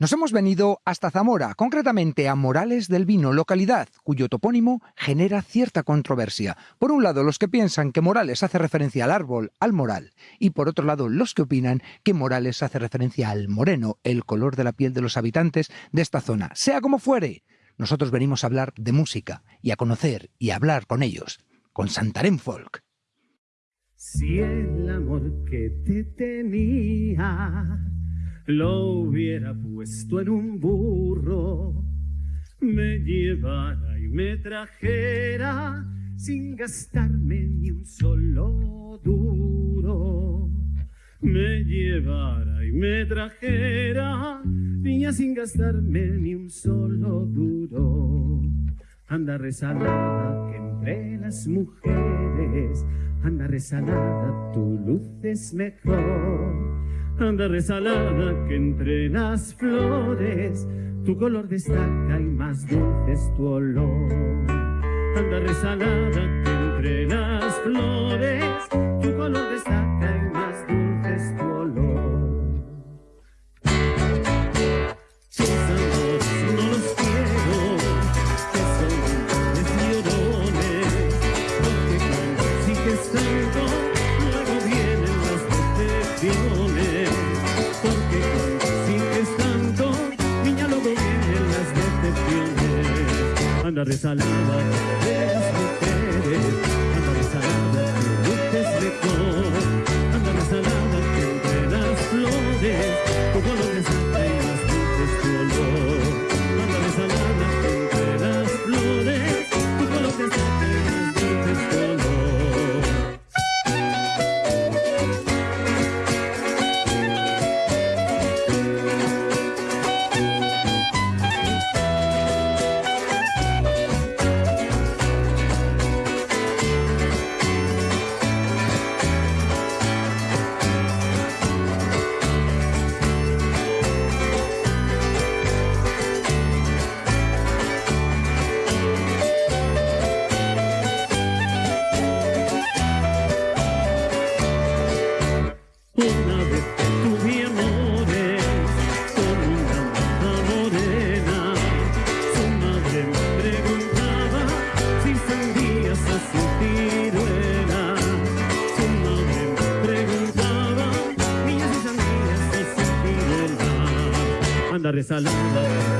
Nos hemos venido hasta Zamora, concretamente a Morales del Vino, localidad cuyo topónimo genera cierta controversia. Por un lado, los que piensan que Morales hace referencia al árbol, al moral, y por otro lado, los que opinan que Morales hace referencia al moreno, el color de la piel de los habitantes de esta zona. Sea como fuere, nosotros venimos a hablar de música y a conocer y a hablar con ellos, con Santarén Folk. Si el amor que te tenía lo hubiera puesto en un burro, me llevara y me trajera sin gastarme ni un solo duro. Me llevara y me trajera, niña sin gastarme ni un solo duro. Anda resalada que entre las mujeres, anda resalada, tu luz es mejor anda resalada que entre las flores tu color destaca y más dulce es tu olor. Anda resalada que entre las flores ciruela. Anda resalada de las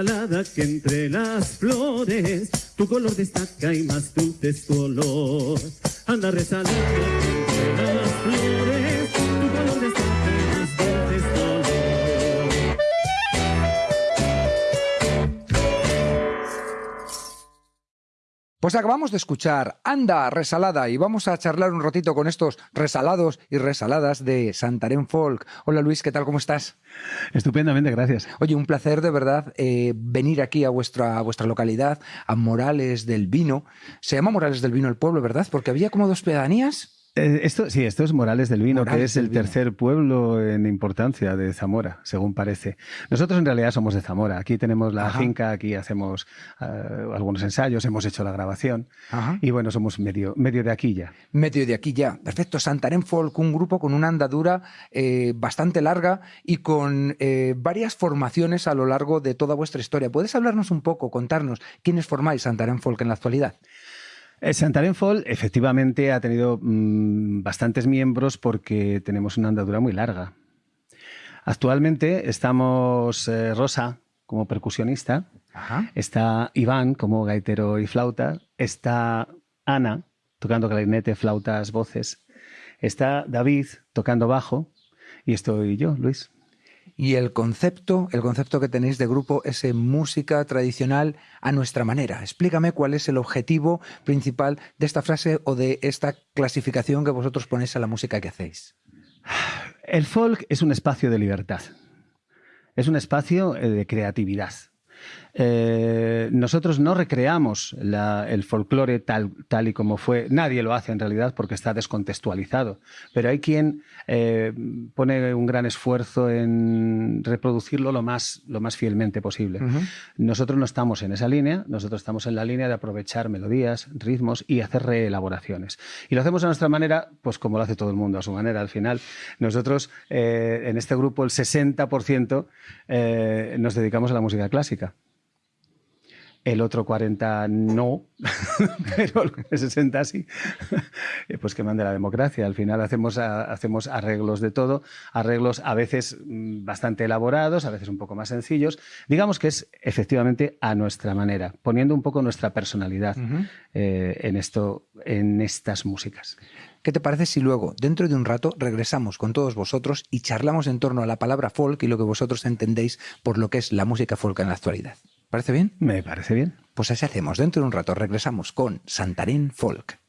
Que entre las flores tu color destaca y más tu olor. Pues acabamos de escuchar Anda Resalada y vamos a charlar un ratito con estos resalados y resaladas de Santarén Folk. Hola Luis, ¿qué tal? ¿Cómo estás? Estupendamente, gracias. Oye, un placer de verdad eh, venir aquí a vuestra, a vuestra localidad, a Morales del Vino. Se llama Morales del Vino el pueblo, ¿verdad? Porque había como dos pedanías. Eh, esto, sí, esto es Morales del Vino, que es el Vino. tercer pueblo en importancia de Zamora, según parece. Nosotros en realidad somos de Zamora. Aquí tenemos la Ajá. finca, aquí hacemos eh, algunos ensayos, hemos hecho la grabación. Ajá. Y bueno, somos medio, medio de aquí ya. Medio de aquí ya. Perfecto. Santarén Folk, un grupo con una andadura eh, bastante larga y con eh, varias formaciones a lo largo de toda vuestra historia. ¿Puedes hablarnos un poco, contarnos quiénes formáis Santarén Folk en la actualidad? Eh, Santarén Folk efectivamente ha tenido mm, bastantes miembros porque tenemos una andadura muy larga. Actualmente estamos eh, Rosa como percusionista, Ajá. está Iván como gaitero y flauta, está Ana tocando clarinete, flautas, voces, Está David tocando bajo y estoy yo, Luis. Y el concepto, el concepto que tenéis de grupo es música tradicional a nuestra manera. Explícame cuál es el objetivo principal de esta frase o de esta clasificación que vosotros ponéis a la música que hacéis. El folk es un espacio de libertad. Es un espacio eh, de creatividad. Eh, nosotros no recreamos el folclore tal, tal, y como fue. Nadie lo hace en realidad porque está descontextualizado. Pero hay quien eh, pone un gran esfuerzo en reproducirlo lo más, lo más fielmente posible. Nosotros no estamos en esa línea, nosotros estamos en la línea de aprovechar melodías, ritmos y hacer reelaboraciones. Y lo hacemos a nuestra manera, pues como lo hace todo el mundo a su manera. Al final, nosotros eh, en este grupo, el 60% nos dedicamos a la música clásica el otro 40 no, pero el 60 sí, pues que mande la democracia. Al final hacemos, hacemos arreglos de todo, arreglos a veces mm, bastante elaborados, a veces un poco más sencillos. Digamos que es efectivamente a nuestra manera, poniendo un poco nuestra personalidad eh, en, esto, en estas músicas. ¿Qué te parece si luego, dentro de un rato, regresamos con todos vosotros y charlamos en torno a la palabra folk y lo que vosotros entendéis por lo que es la música folk en la actualidad? ¿Parece bien? Me parece bien. Pues así hacemos. Dentro de un rato regresamos con Santarín Folk.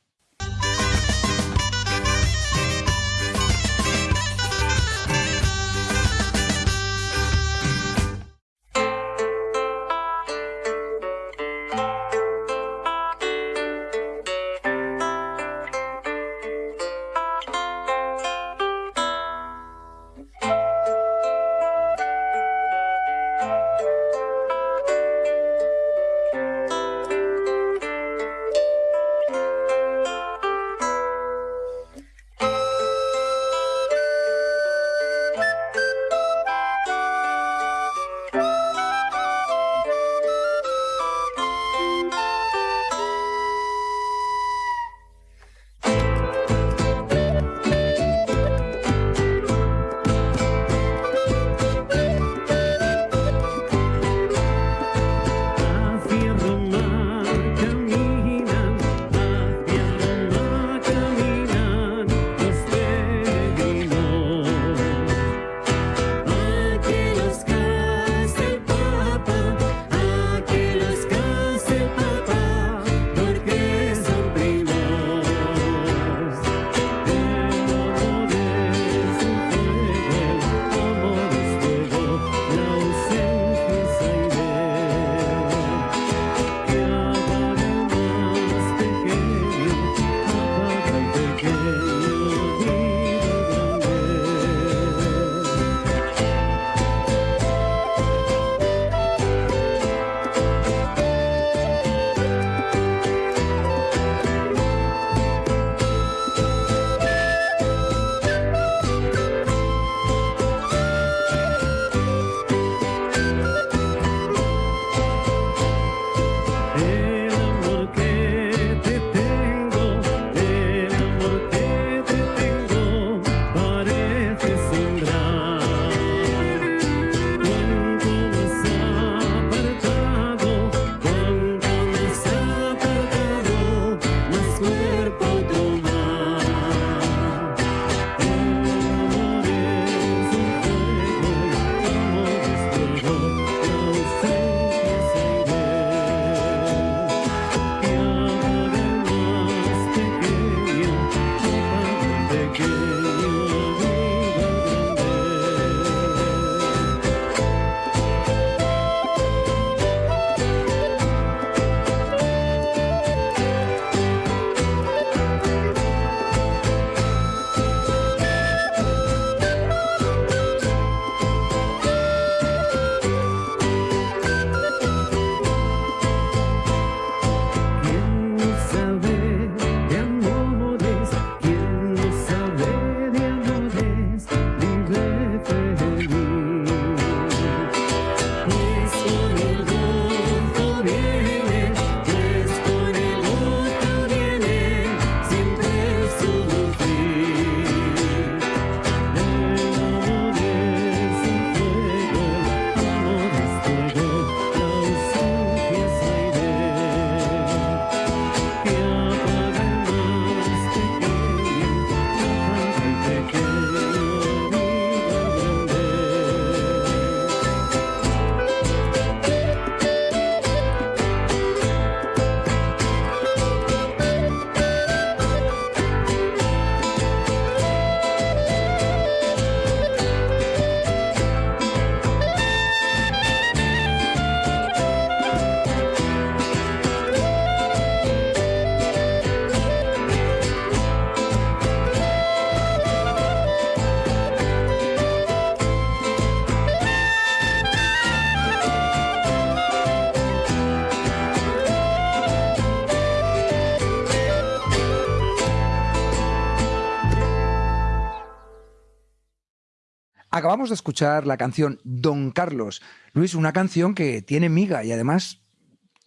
Acabamos de escuchar la canción Don Carlos. Luis, una canción que tiene miga y además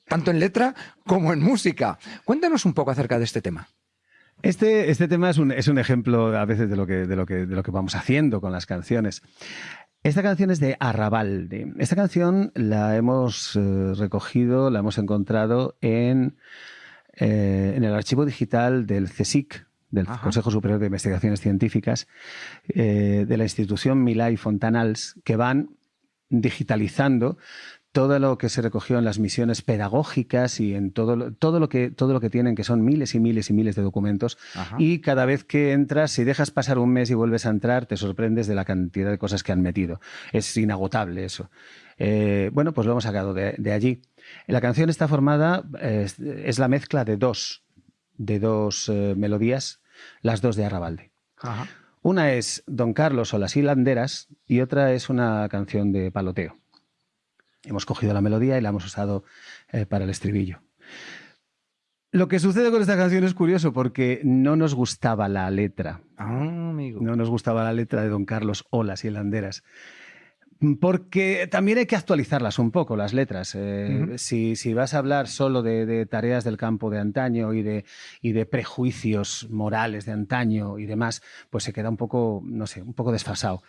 tanto en letra como en música. Cuéntanos un poco acerca de este tema. Este, este tema es un, es un, ejemplo a veces de lo, que, de, lo que, de lo que vamos haciendo con las canciones. Esta canción es de Arrabalde. Esta canción la hemos eh, recogido, la hemos encontrado en, eh, en el archivo digital del CSIC, del Ajá. Consejo Superior de Investigaciones Científicas, eh, de la institución Milay Fontanals, que van digitalizando todo lo que se recogió en las misiones pedagógicas y en todo lo, todo lo, que, todo lo que tienen, que son miles y miles y miles de documentos. Ajá. Y cada vez que entras, si dejas pasar un mes y vuelves a entrar, te sorprendes de la cantidad de cosas que han metido. Es inagotable eso. Eh, bueno, pues lo hemos sacado de, de allí. La canción está formada, eh, es, es la mezcla de dos, de dos eh, melodías, las dos de Arrabalde. Ajá. Una es Don Carlos o las hilanderas y otra es una canción de paloteo. Hemos cogido la melodía y la hemos usado eh, para el estribillo. Lo que sucede con esta canción es curioso porque no nos gustaba la letra. Ah, amigo. No nos gustaba la letra de Don Carlos o las hilanderas. Porque también hay que actualizarlas un poco, las letras. Eh, Ujú. si, si vas a hablar solo de, de tareas del campo de antaño y de, y de prejuicios morales de antaño y demás, pues se queda un poco, no sé, un poco desfasado.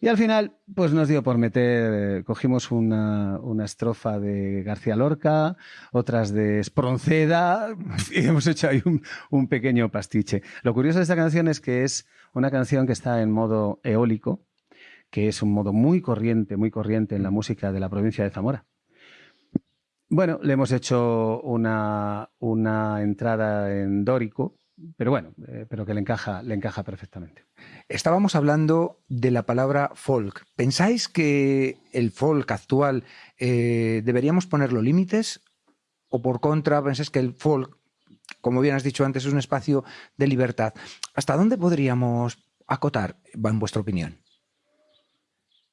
Y al final, pues nos dio por meter, eh, cogimos una, una estrofa de García Lorca, otras de Espronceda, y hemos hecho ahí un, un pequeño pastiche. Lo curioso de esta canción es que es una canción que está en modo eólico, que es un modo muy corriente, muy corriente en la música de la provincia de Zamora. Bueno, le hemos hecho una, una entrada en dórico, pero bueno, eh, pero que le encaja, le encaja perfectamente. Estábamos hablando de la palabra folk. ¿Pensáis que el folk actual eh, deberíamos ponerlo límites? ¿O por contra, pensáis que el folk, como bien has dicho antes, es un espacio de libertad? ¿Hasta dónde podríamos acotar, en vuestra opinión?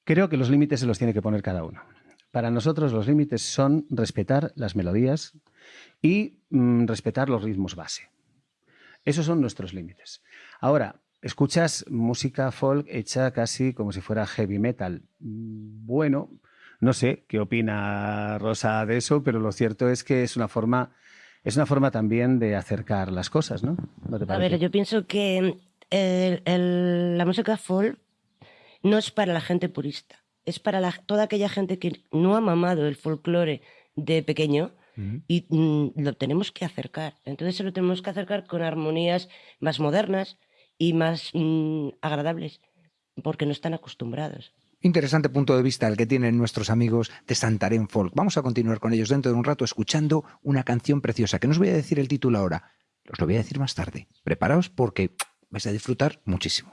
Creo que los límites se los tiene que poner cada uno. Para nosotros los límites son respetar las melodías y mm, respetar los ritmos base. Esos son nuestros límites. Ahora, escuchas música folk hecha casi como si fuera heavy metal. Bueno, no sé qué opina Rosa de eso, pero lo cierto es que es una forma, es una forma también de acercar las cosas, ¿no? ¿No te A ver, yo pienso que el- el- la música folk no es para la gente purista, es para la- toda aquella gente que no ha mamado el folclore de pequeño y mm, lo tenemos que acercar. Entonces se lo tenemos que acercar con armonías más modernas y más mm, agradables, porque no están acostumbrados. Interesante punto de vista el que tienen nuestros amigos de Santarén Folk. Vamos a continuar con ellos dentro de un rato escuchando una canción preciosa, que no os voy a decir el título ahora, os lo voy a decir más tarde. Preparaos porque vais a disfrutar muchísimo.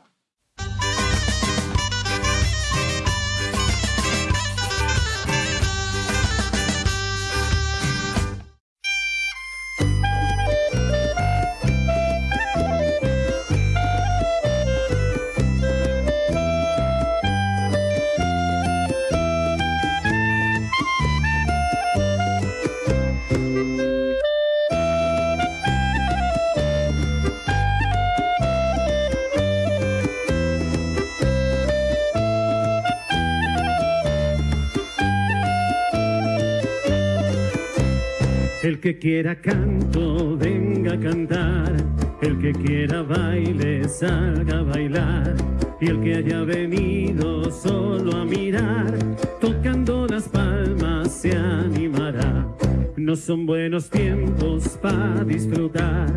Que quiera canto, venga a cantar. El que quiera baile, salga a bailar. Y el que haya venido solo a mirar, tocando las palmas se animará. No son buenos tiempos para disfrutar,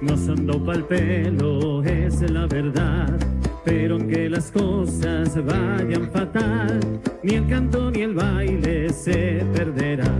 no son do pa'l pelo, es la verdad. Pero aunque las cosas vayan fatal, ni el canto ni el baile se perderá.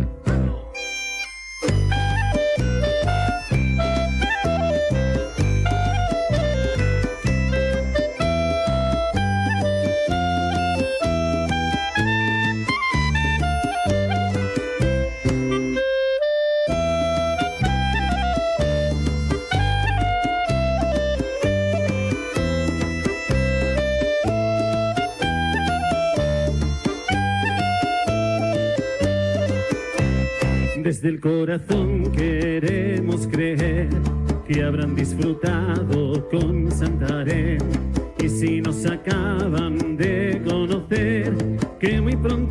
Desde el corazón queremos creer que habrán disfrutado con Santarém. Y si nos acaban de conocer, que muy pronto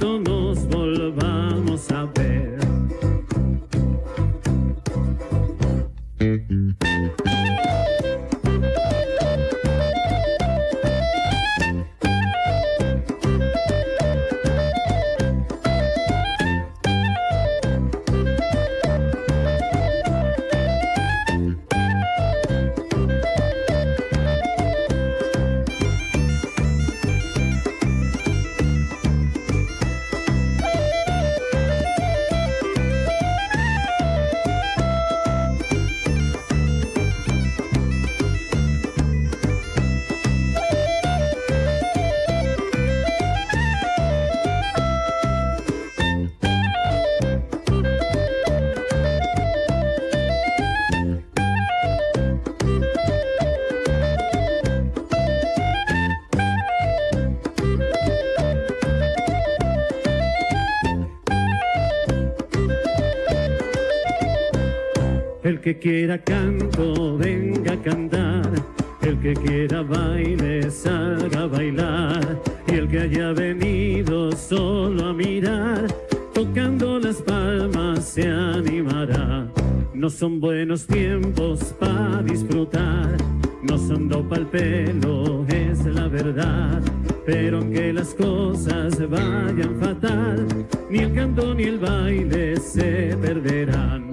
El que quiera canto, venga a cantar. El que quiera baile, salga a bailar. Y el que haya venido solo a mirar, tocando las palmas se animará. No son buenos tiempos para disfrutar, no son dopa al pelo, es la verdad. Pero aunque las cosas vayan fatal, ni el canto ni el baile se perderán.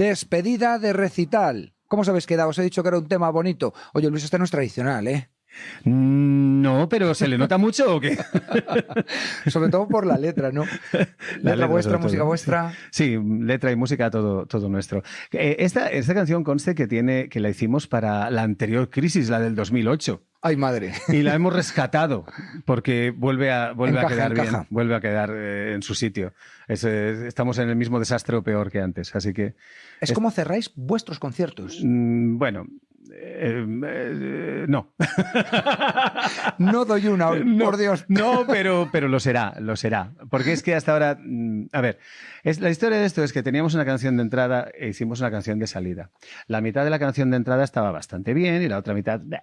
Despedida de recital. ¿Cómo os habéis quedado? Os he dicho que era un tema bonito. Oye, Luis, este no es tradicional, ¿eh? Mm, No, pero ¿se le nota mucho o qué? Sobre todo por la letra, ¿no? La letra letra vuestra, música todo. vuestra. Sí, letra y música, todo, todo nuestro. Eh, Esta, esta canción conste que, tiene, que la hicimos para la anterior crisis, la del 2008. Ay, madre. Y la hemos rescatado porque vuelve a, vuelve Encaja, a quedar encaja. bien, vuelve a quedar eh, en su sitio. Es, eh, estamos en el mismo desastre o peor que antes, así que Es como cerráis vuestros conciertos. mm, bueno, eh, eh, no. No doy una, No, por Dios. No, pero, pero lo será, lo será. Porque es que hasta ahora, mm, a ver, es, la historia de esto es que teníamos una canción de entrada e hicimos una canción de salida. La mitad de la canción de entrada estaba bastante bien y la otra mitad, bleh,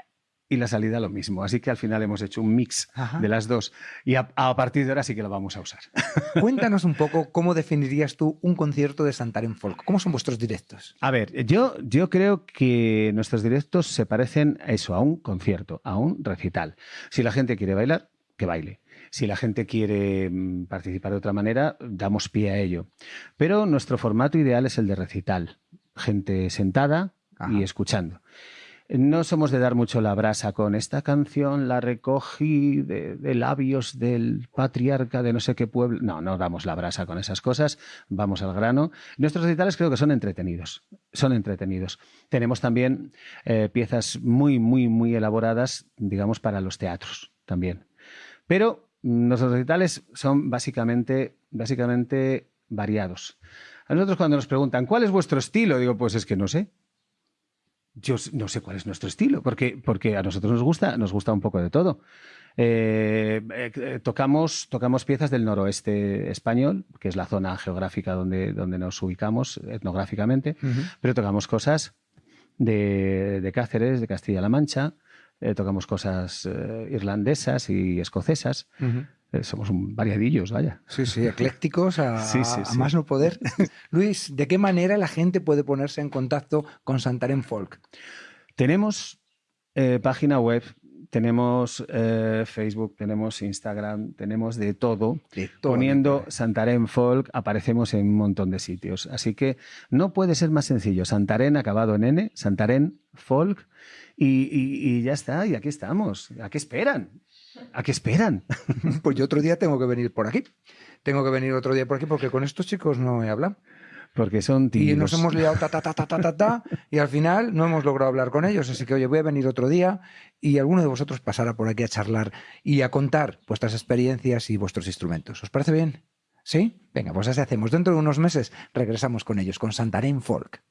y la salida lo mismo. Así que al final hemos hecho un mix Ajá. de las dos y a, a partir de ahora sí que lo vamos a usar. Cuéntanos un poco cómo definirías tú un concierto de Santarém Folk. ¿Cómo son vuestros directos? A ver, yo, yo creo que nuestros directos se parecen a eso, a un concierto, a un recital. Si la gente quiere bailar, que baile. Si la gente quiere mm, participar de otra manera, damos pie a ello. Pero nuestro formato ideal es el de recital. Gente sentada Ajá. y escuchando. No somos de dar mucho la brasa con esta canción, la recogí de, de labios del patriarca de no sé qué pueblo. No, no damos la brasa con esas cosas, vamos al grano. Nuestros recitales creo que son entretenidos, son entretenidos. Tenemos también eh, piezas muy, muy, muy elaboradas, digamos, para los teatros también. Pero nuestros recitales son básicamente, básicamente variados. A nosotros cuando nos preguntan, ¿cuál es vuestro estilo? Digo, pues es que no sé. Yo no sé cuál es nuestro estilo, porque, porque a nosotros nos gusta, nos gusta un poco de todo. Eh, eh, eh, tocamos, tocamos piezas del noroeste español, que es la zona geográfica donde, donde nos ubicamos etnográficamente, pero tocamos cosas de, de Cáceres, de Castilla-La Mancha, eh, tocamos cosas irlandesas y escocesas. Somos un variadillos, vaya. Sí, sí, eclécticos a, Sí, sí, a más no poder. Luis, ¿de qué manera la gente puede ponerse en contacto con Santarém Folk? Tenemos eh, página web, tenemos eh, Facebook, tenemos Instagram, tenemos de todo. De todo, Poniendo Santarén Folk aparecemos en un montón de sitios. Así que no puede ser más sencillo. Santarén acabado en N, Santarén Folk y, y- y ya está. Y aquí estamos. ¿A qué esperan? ¿A qué esperan? Pues yo otro día tengo que venir por aquí. Tengo que venir otro día por aquí porque con estos chicos no he hablado. Porque son Y nos hemos liado ta, ta, ta, ta, ta, ta, ta, y al final no hemos logrado hablar con ellos. Así que, oye, voy a venir otro día y alguno de vosotros pasará por aquí a charlar y a contar vuestras experiencias y vuestros instrumentos. ¿Os parece bien? ¿Sí? Venga, pues así hacemos. Dentro de unos meses regresamos con ellos, con Santarém Folk.